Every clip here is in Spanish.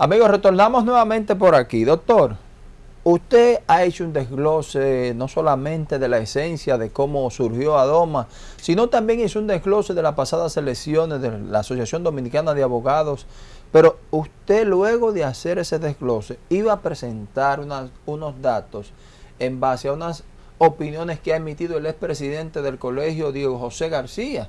Amigos, retornamos nuevamente por aquí. Doctor, usted ha hecho un desglose no solamente de la esencia de cómo surgió Adoma, sino también hizo un desglose de las pasadas elecciones de la Asociación Dominicana de Abogados. Pero usted luego de hacer ese desglose iba a presentar unos datos en base a unas opiniones que ha emitido el expresidente del colegio, Diego José García.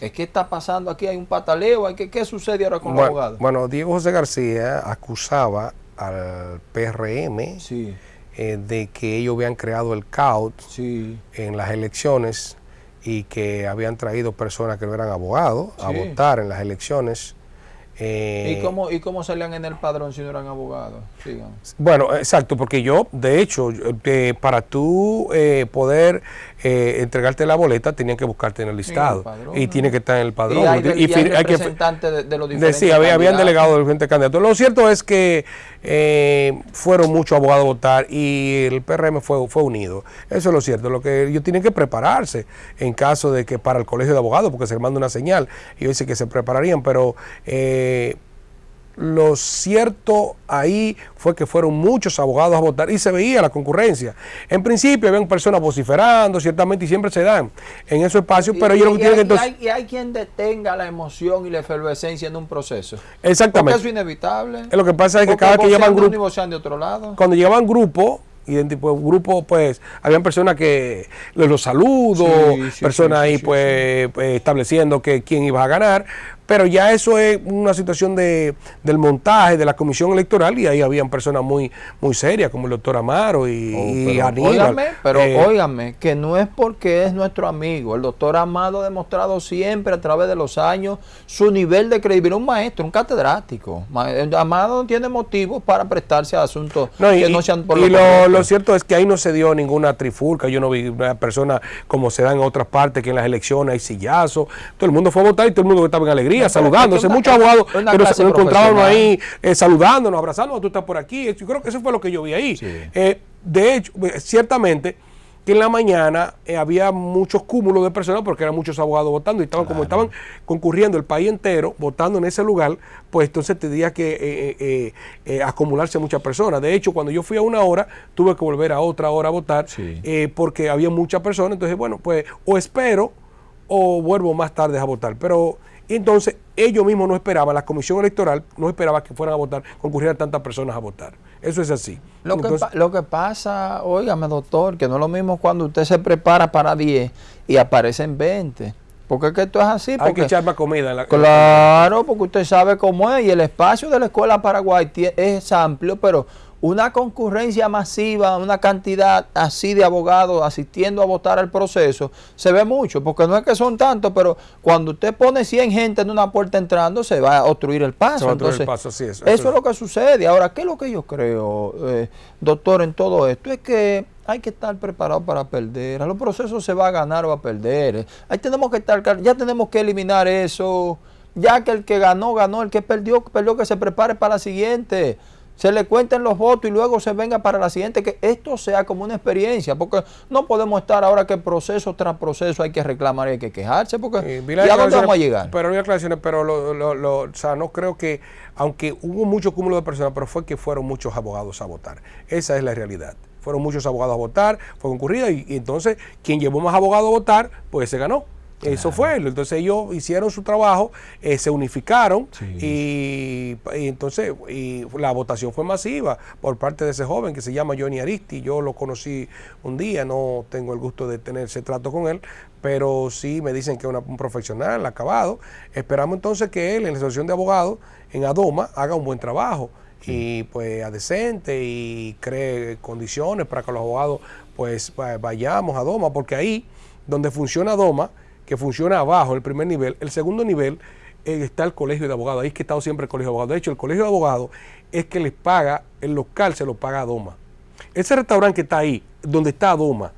¿Qué está pasando aquí? ¿Hay un pataleo? ¿Hay que, ¿Qué sucede ahora con los abogados? Bueno, Diego José García acusaba al PRM eh, de que ellos habían creado el caos en las elecciones y que habían traído personas que no eran abogados a votar en las elecciones eh, ¿Y, cómo, ¿Y cómo salían en el padrón si no eran abogados? Bueno, exacto, porque yo, de hecho, eh, para tú eh, poder entregarte la boleta, tenían que buscarte en el listado. y tiene que estar en el padrón. Y hay, representantes de, los diferentes Sí, había, habían delegado de diferentes candidatos. Lo cierto es que fueron muchos abogados a votar y el PRM fue, fue unido. Eso es lo cierto. Lo que ellos tienen que prepararse en caso de que para el colegio de abogados, porque se les manda una señal, y dicen que se prepararían, pero... Eh, lo cierto ahí fue que fueron muchos abogados a votar y se veía la concurrencia. En principio habían personas vociferando, ciertamente, y siempre se dan en esos espacios, pero ellos lo que tienen que Y hay, quien detenga la emoción y la efervescencia en un proceso. Exactamente. Porque eso es inevitable. lo que pasa es que cada que llevan grupo... de otro lado. Cuando llevan grupo y en tipo grupo pues habían personas que los, saludos personas ahí pues, pues estableciendo que quién iba a ganar pero ya eso es una situación de, del montaje de la comisión electoral y ahí habían personas muy muy serias como el doctor Amaro y, oh, pero, pero eh, óigame, que no es porque es nuestro amigo. El doctor Amado ha demostrado siempre a través de los años su nivel de credibilidad. Un maestro, un catedrático. Amado no tiene motivos para prestarse a asuntos que no sean por Y lo, lo, cierto es que ahí no se dio ninguna trifulca. Yo no vi una persona como se da en otras partes, que en las elecciones hay sillazos. Todo el mundo fue a votar y todo el mundo estaba en alegría saludándose. Muchos abogados que nos, encontrábamos ahí eh, saludándonos, abrazándonos, tú estás por aquí. Yo creo que eso fue lo que yo vi ahí. Eh, de hecho, eh, ciertamente que en la mañana había muchos cúmulos de personas porque eran muchos abogados votando y estaban como estaban concurriendo el país entero votando en ese lugar, pues entonces tendría que acumularse muchas personas. De hecho, cuando yo fui a una hora, tuve que volver a otra hora a votar porque había muchas personas. Entonces, bueno, pues o espero o vuelvo más tarde a votar. Pero entonces ellos mismos no esperaban, la comisión electoral no esperaba que fueran a votar, concurrieran tantas personas a votar. Eso es así. Lo, que, lo que pasa, óigame doctor, que no es lo mismo cuando usted se prepara para 10 y aparecen 20. Porque es que esto es así. Hay que echar más comida. En la, claro, porque usted sabe cómo es. Y el espacio de la Escuela Paraguay es amplio, pero una concurrencia masiva, una cantidad así de abogados asistiendo a votar al proceso, se ve mucho, porque no es que son tantos, pero cuando usted pone 100 gente en una puerta entrando, se va a obstruir el paso. Entonces, el paso, sí, eso, eso, es lo que sucede. Ahora, ¿qué es lo que yo creo, eh, doctor, en todo esto? Es que hay que estar preparado para perder. A los procesos se va a ganar o a perder. Ahí tenemos que estar, ya tenemos que eliminar eso. Ya que el que ganó, ganó. El que perdió, perdió, que se prepare para la siguiente se le cuenten los votos y luego se venga para la siguiente, que esto sea como una experiencia, porque no podemos estar ahora que proceso tras proceso hay que reclamar y hay que quejarse, porque ¿y a dónde vamos a llegar? Pero no hay aclaraciones, pero lo, o sea, no creo que, aunque hubo mucho cúmulo de personas, pero fue que fueron muchos abogados a votar. Esa es la realidad. Fueron muchos abogados a votar, fue concurrida y, y entonces quien llevó más abogados a votar, pues se ganó. Eso fue. Entonces ellos hicieron su trabajo, eh, se unificaron y, entonces y la votación fue masiva por parte de ese joven que se llama Johnny Aristi. Yo lo conocí un día, no tengo el gusto de tener ese trato con él, pero sí me dicen que es un profesional, acabado. Esperamos entonces que él en la asociación de abogados en Adoma haga un buen trabajo y pues decente y cree condiciones para que los abogados pues vayamos a Adoma, porque ahí donde funciona Adoma, que funciona abajo, el primer nivel. El segundo nivel eh, está el colegio de abogados. Ahí es que está siempre el colegio de abogados. De hecho, el colegio de abogados es que les paga, el local se lo paga a Doma. Ese restaurante que está ahí, donde está Doma,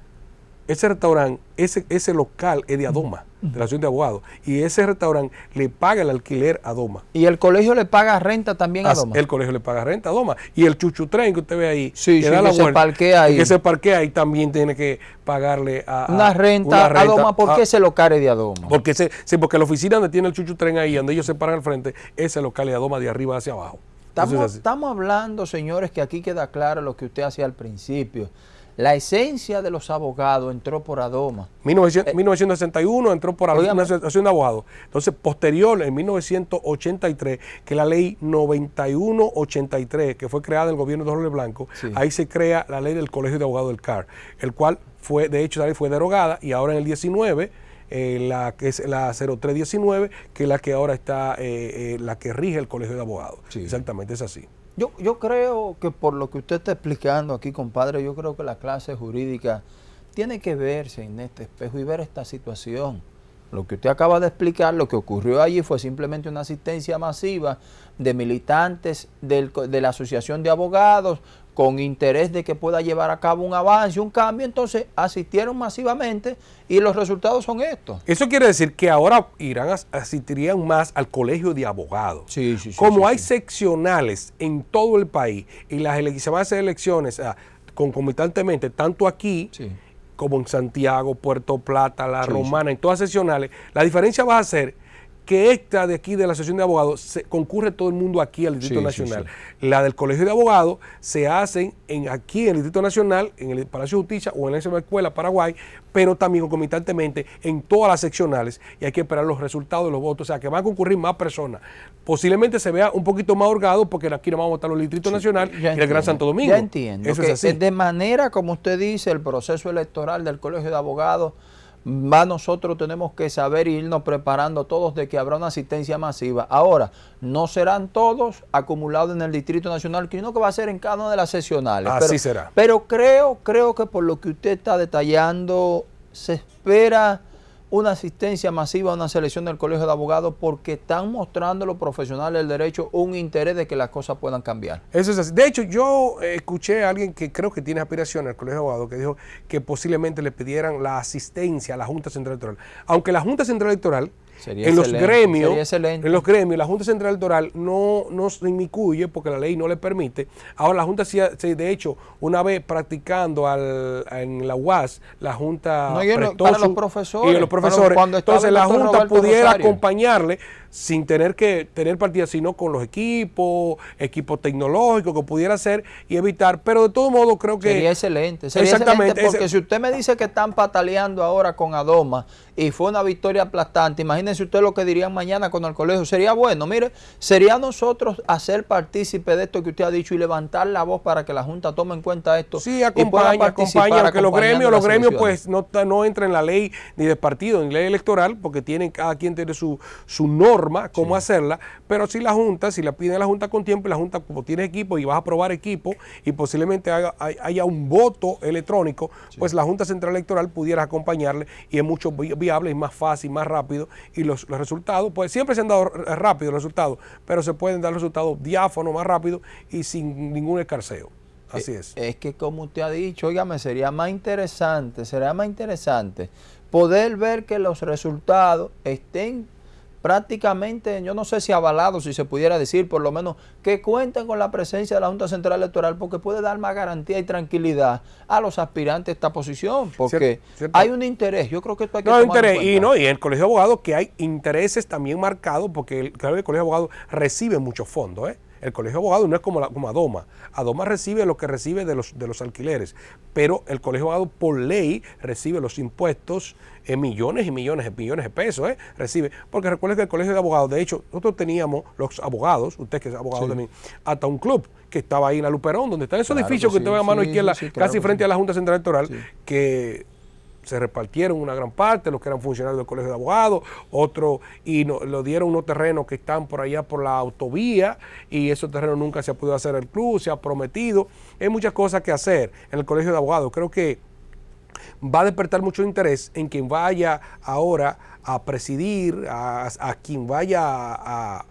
ese restaurante, ese, ese local es de Adoma, de la Asociación de Abogados, y ese restaurante le paga el alquiler a Doma. ¿Y el colegio le paga renta también a Doma? El colegio le paga renta a Doma. Y el chuchutren que usted ve ahí, que, se parquea ahí. que se parquea ahí también tiene que pagarle a, una, renta a Doma. ¿Por qué ese local es de Adoma? Porque, sí, porque la oficina donde tiene el chuchutren ahí, donde ellos se paran al frente, ese local es de Adoma de arriba hacia abajo. Estamos, estamos hablando, señores, que aquí queda claro lo que usted hacía al principio. La esencia de los abogados entró por Adoma. 1961 entró por Adoma, una asociación de abogados. Entonces, posterior, en 1983, que la ley 9183, que fue creada en el gobierno de Jorge Blanco, ahí se crea la ley del Colegio de Abogados del CAR, el cual fue, de hecho, la ley fue derogada y ahora en el 19 eh, la que es la 0319, que es la que ahora está, eh, eh, la que rige el Colegio de Abogados. Exactamente, es así. Yo, yo creo que por lo que usted está explicando aquí, compadre, yo creo que la clase jurídica tiene que verse en este espejo y ver esta situación. Lo que usted acaba de explicar, lo que ocurrió allí fue simplemente una asistencia masiva de militantes de la Asociación de Abogados con interés de que pueda llevar a cabo un avance, un cambio, entonces asistieron masivamente y los resultados son estos. Eso quiere decir que ahora irán asistirían más al colegio de abogados. Sí, sí, sí, Como hay seccionales en todo el país y las se van a hacer elecciones ah, concomitantemente, tanto aquí como en Santiago, Puerto Plata, La Romana, en todas seccionales, la diferencia va a ser que esta de aquí de la sesión de Abogados se, concurre todo el mundo aquí al Distrito Nacional. La del Colegio de Abogados se hacen en, aquí en el Distrito Nacional, en el Palacio de Justicia o en la Escuela Paraguay, pero también concomitantemente en todas las seccionales y hay que esperar los resultados de los votos, o sea que van a concurrir más personas. Posiblemente se vea un poquito más holgado porque aquí no vamos a votar los Distritos Nacional y el Gran Santo Domingo. Ya entiendo. Eso es así. De manera, como usted dice, el proceso electoral del Colegio de Abogados más nosotros tenemos que saber e irnos preparando todos de que habrá una asistencia masiva. Ahora, no serán todos acumulados en el Distrito Nacional, sino que va a ser en cada una de las sesionales. Así será. Pero creo, creo que por lo que usted está detallando, se espera una asistencia masiva a una selección del Colegio de Abogados porque están mostrando los profesionales del derecho un interés de que las cosas puedan cambiar. Eso es así. De hecho, yo escuché a alguien que creo que tiene aspiración al Colegio de Abogados que dijo que posiblemente le pidieran la asistencia a la Junta Central Electoral. Aunque la Junta Central Electoral en los gremios, en los gremios, la Junta Central Electoral no, no se inmiscuye porque la ley no le permite. Ahora la Junta, de hecho, una vez practicando al, en la UAS, la Junta no, y para los profesores, y los profesores, entonces la Junta pudiera acompañarle sin tener que tener partida, sino con los equipos, equipos tecnológicos que pudiera hacer y evitar, pero de todo modo creo que... Sería excelente, sería exactamente, porque si usted me dice que están pataleando ahora con Adoma y fue una victoria aplastante, imagínense usted lo que dirían mañana con el colegio, sería bueno, mire, sería nosotros hacer partícipe de esto que usted ha dicho y levantar la voz para que la Junta tome en cuenta esto. Sí, acompaña, acompaña, que los gremios, los gremios pues no, no entran en la ley ni de partido, ni ley electoral, porque tienen, cada quien tiene su, su norma cómo hacerla, pero si la Junta, si la pide la Junta con tiempo, y la Junta como tiene equipo y vas a aprobar equipo y posiblemente haya, un voto electrónico, pues la Junta Central Electoral pudiera acompañarle y es mucho viable, es más fácil, más rápido y los, resultados, pues siempre se han dado rápido los resultados, pero se pueden dar resultados diáfanos, más rápido y sin ningún escarceo. Así eh, es. Es que como usted ha dicho, oígame, sería más interesante, sería más interesante poder ver que los resultados estén prácticamente, yo no sé si avalado, si se pudiera decir, por lo menos que cuenten con la presencia de la Junta Central Electoral porque puede dar más garantía y tranquilidad a los aspirantes a esta posición, porque hay un interés, yo creo que esto hay que no, interés, Y, no, y en el Colegio de Abogados que hay intereses también marcados porque el, el Colegio de Abogados recibe muchos fondos, ¿eh? El colegio de abogados no es como, la, como Adoma. Adoma recibe lo que recibe de los, de los alquileres, pero el colegio de abogados por ley recibe los impuestos en millones y millones de millones de pesos, ¿eh? recibe. Porque recuerden que el colegio de abogados, de hecho, nosotros teníamos los abogados, usted que es abogado también, hasta un club que estaba ahí en la Luperón, donde está ese edificio que, que a mano izquierda, casi frente a la Junta Central Electoral, que se repartieron una gran parte, los que eran funcionarios del Colegio de Abogados, otros, y no, lo dieron unos terrenos que están por allá por la autovía, y esos terrenos nunca se ha podido hacer el club, se ha prometido. Hay muchas cosas que hacer en el Colegio de Abogados. Creo que va a despertar mucho interés en quien vaya ahora a presidir, a, quien vaya a,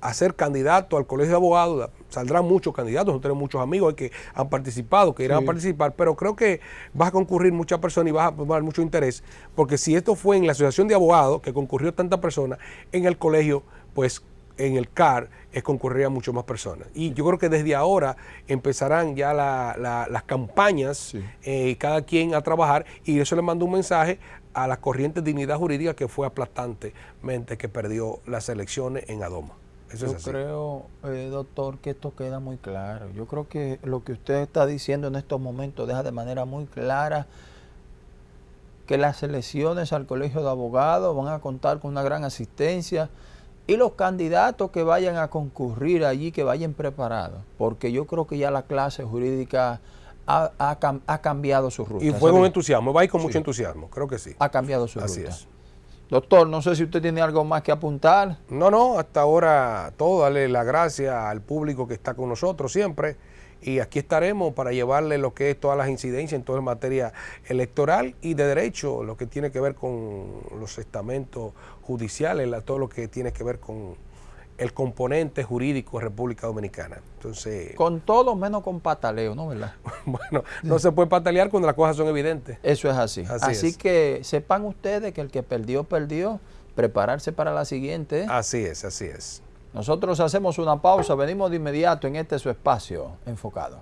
a ser candidato al Colegio de Abogados, saldrán muchos candidatos, nosotros tenemos muchos amigos que han participado, que irán a participar, pero creo que va a concurrir muchas personas y va a tomar mucho interés, porque si esto fue en la Asociación de Abogados, que concurrió tanta personas, en el colegio, pues en el CAR es concurrirían mucho más personas. Y yo creo que desde ahora empezarán ya las campañas, eh, cada quien a trabajar, y eso le mando un mensaje a la corriente de dignidad jurídica que fue aplastantemente que perdió las elecciones en Adoma. Eso Yo así. creo, eh, doctor, que esto queda muy claro. Yo creo que lo que usted está diciendo en estos momentos deja de manera muy clara que las elecciones al Colegio de Abogados van a contar con una gran asistencia y los candidatos que vayan a concurrir allí, que vayan preparados, porque yo creo que ya la clase jurídica ha, ha cam- ha cambiado su ruta. Y fue con entusiasmo, va a ir con mucho entusiasmo, creo que sí. Ha cambiado su Así ruta. es. Doctor, no sé si usted tiene algo más que apuntar. No, no, hasta ahora todo, darle la gracia al público que está con nosotros siempre. Y aquí estaremos para llevarle lo que es todas las incidencias en toda materia electoral y de derecho, lo que tiene que ver con los estamentos judiciales, todo lo que tiene que ver con el componente jurídico de República Dominicana. Entonces, Con todo menos con pataleo, ¿no? ¿Verdad? bueno, no se puede patalear cuando las cosas son evidentes. Eso es así. Así Así, es. que sepan ustedes que el que perdió, perdió. Prepararse para la siguiente. Así es, así es. Nosotros hacemos una pausa, venimos de inmediato en este su espacio enfocado.